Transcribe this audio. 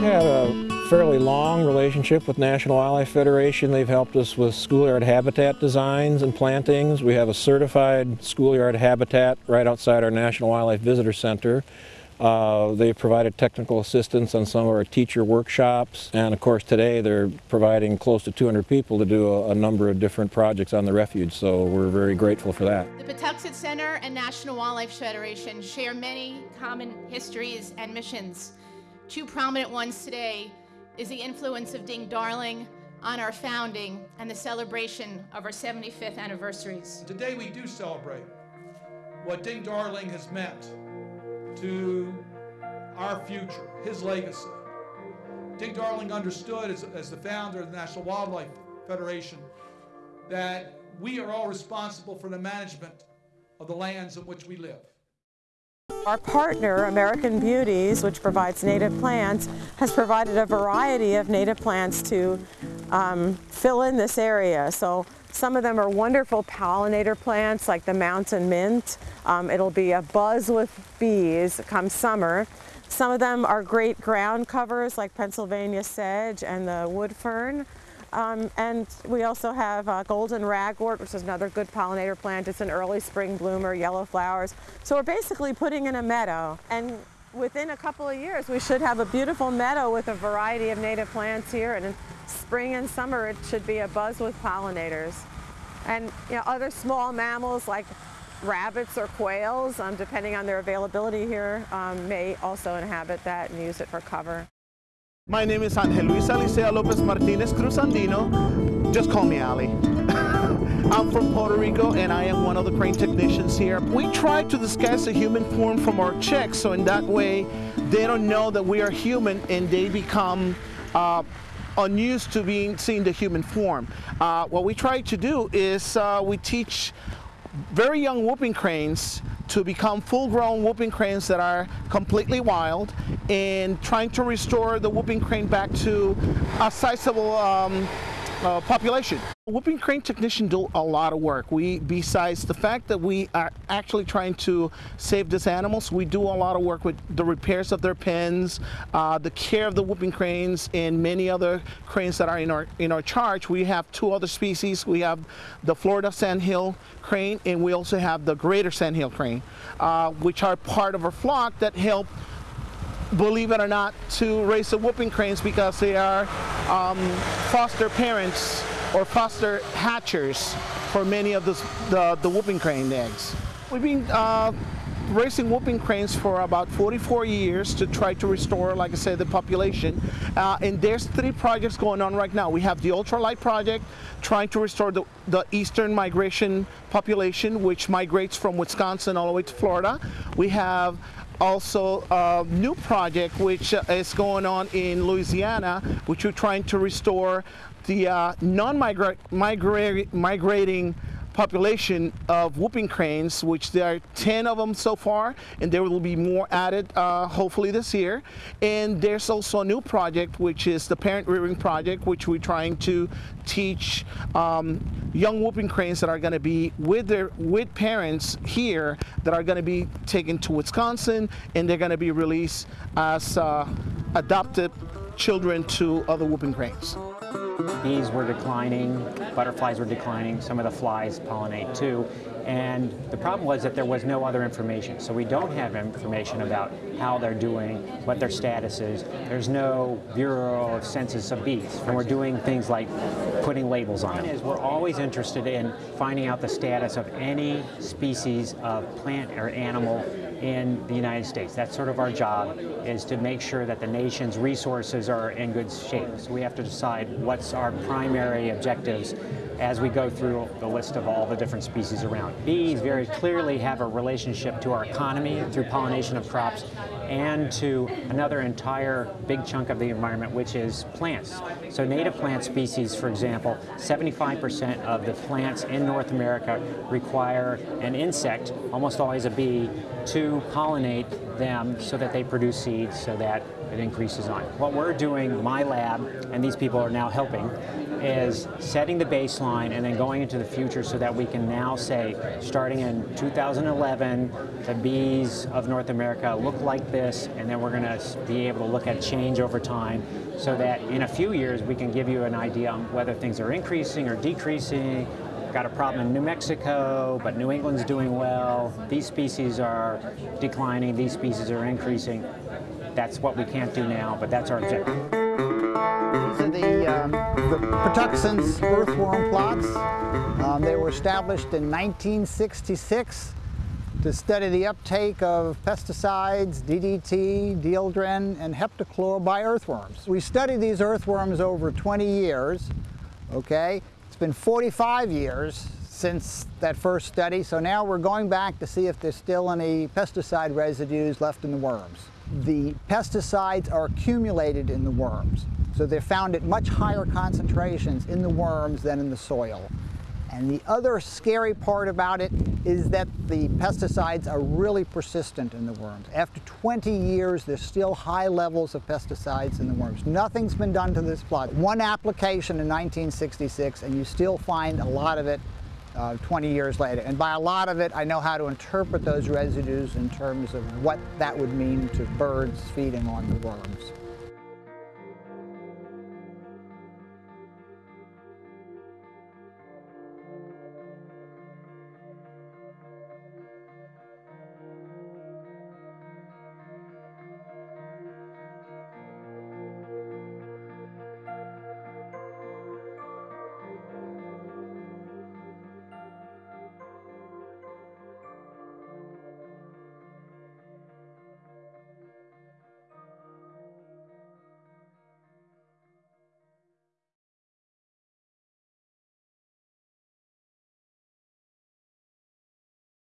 had a fairly long relationship with National Wildlife Federation. They've helped us with schoolyard habitat designs and plantings. We have a certified schoolyard habitat right outside our National Wildlife Visitor Center. Uh, they've provided technical assistance on some of our teacher workshops and of course today they're providing close to 200 people to do a, a, number of different projects on the refuge so we're very grateful for that. The Patuxent Center and National Wildlife Federation share many common histories and missions. Two prominent ones today is the influence of Ding Darling on our founding and the celebration of our 75th anniversaries. Today we do celebrate what Ding Darling has meant to our future, his legacy. Ding Darling understood as, as the founder of the National Wildlife Federation that we are all responsible for the management of the lands in which we live. Our partner, American Beauties, which provides native plants, has provided a variety of native plants to um, fill in this area. So some of them are wonderful pollinator plants like the mountain mint. Um, it'll be a buzz with bees come summer. Some of them are great ground covers like Pennsylvania sedge and the wood fern. Um, and we also have uh, golden ragwort, which is another good pollinator plant. It's an early spring bloomer, yellow flowers. So we're basically putting in a meadow. And within a couple of years, we should have a beautiful meadow with a variety of native plants here. And in spring and summer, it should be a buzz with pollinators. And you know, other small mammals like rabbits or quails, um, depending on their availability here, um, may also inhabit that and use it for cover. My name is Angel Luis Alicea Lopez Martinez Cruz Andino. Just call me Ali. I'm from Puerto Rico and I am one of the crane technicians here. We try to disguise the human form from our checks so in that way they don't know that we are human and they become uh, unused to being seeing the human form. Uh, what we try to do is uh, we teach very young whooping cranes to become full-grown whooping cranes that are completely wild and trying to restore the whooping crane back to a sizable um, uh, population. Whooping crane technician do a lot of work. We, besides the fact that we are actually trying to save these animals, we do a lot of work with the repairs of their pens, uh, the care of the whooping cranes, and many other cranes that are in our in our charge. We have two other species. We have the Florida sandhill crane, and we also have the greater sandhill crane, uh, which are part of our flock that help believe it or not, to raise the whooping cranes because they are um, foster parents or foster hatchers for many of the, the, whooping crane eggs. We've been uh, raising whooping cranes for about 44 years to try to restore, like I said, the population. Uh, and there's three projects going on right now. We have the ultralight project, trying to restore the, the eastern migration population, which migrates from Wisconsin all the way to Florida. We have also a new project which uh, is going on in Louisiana, which we're trying to restore the uh, non-migrating population of whooping cranes, which there are 10 of them so far, and there will be more added uh, hopefully this year. And there's also a new project, which is the parent rearing project, which we're trying to teach um, young whooping cranes that are going to be with their with parents here that are going to be taken to Wisconsin, and they're going to be released as uh, adopted children to other whooping cranes. Bees were declining, butterflies were declining, some of the flies pollinate too. And the problem was that there was no other information. So we don't have information about how they're doing, what their status is. There's no Bureau of Census of Bees. And we're doing things like putting labels on them. Is we're always interested in finding out the status of any species of plant or animal in the United States. That's sort of our job, is to make sure that the nation's resources are in good shape. So we have to decide what's our primary objectives as we go through the list of all the different species around. Bees very clearly have a relationship to our economy through pollination of crops and to another entire big chunk of the environment, which is plants. So native plant species, for example, 75% of the plants in North America require an insect, almost always a bee, to pollinate them so that they produce seeds so that it increases on. What we're doing, my lab, and these people are now helping, is setting the baseline and then going into the future so that we can now say, starting in 2011, the bees of North America look like this, and then we're going to be able to look at change over time so that in a few years we can give you an idea on whether things are increasing or decreasing, got a problem in New Mexico, but New England's doing well. These species are declining, these species are increasing. That's what we can't do now, but that's our objective. These are the, um, the Patuxent's earthworm plots. Um, they were established in 1966 to study the uptake of pesticides, DDT, dieldrin, and heptachlor by earthworms. We studied these earthworms over 20 years, okay? It's been 45 years since that first study, so now we're going back to see if there's still any pesticide residues left in the worms. The pesticides are accumulated in the worms, so they're found at much higher concentrations in the worms than in the soil. And the other scary part about it is that the pesticides are really persistent in the worms. After 20 years, there's still high levels of pesticides in the worms. Nothing's been done to this plot. One application in 1966, and you still find a lot of it uh, 20 years later. And by a lot of it, I know how to interpret those residues in terms of what that would mean to birds feeding on the worms.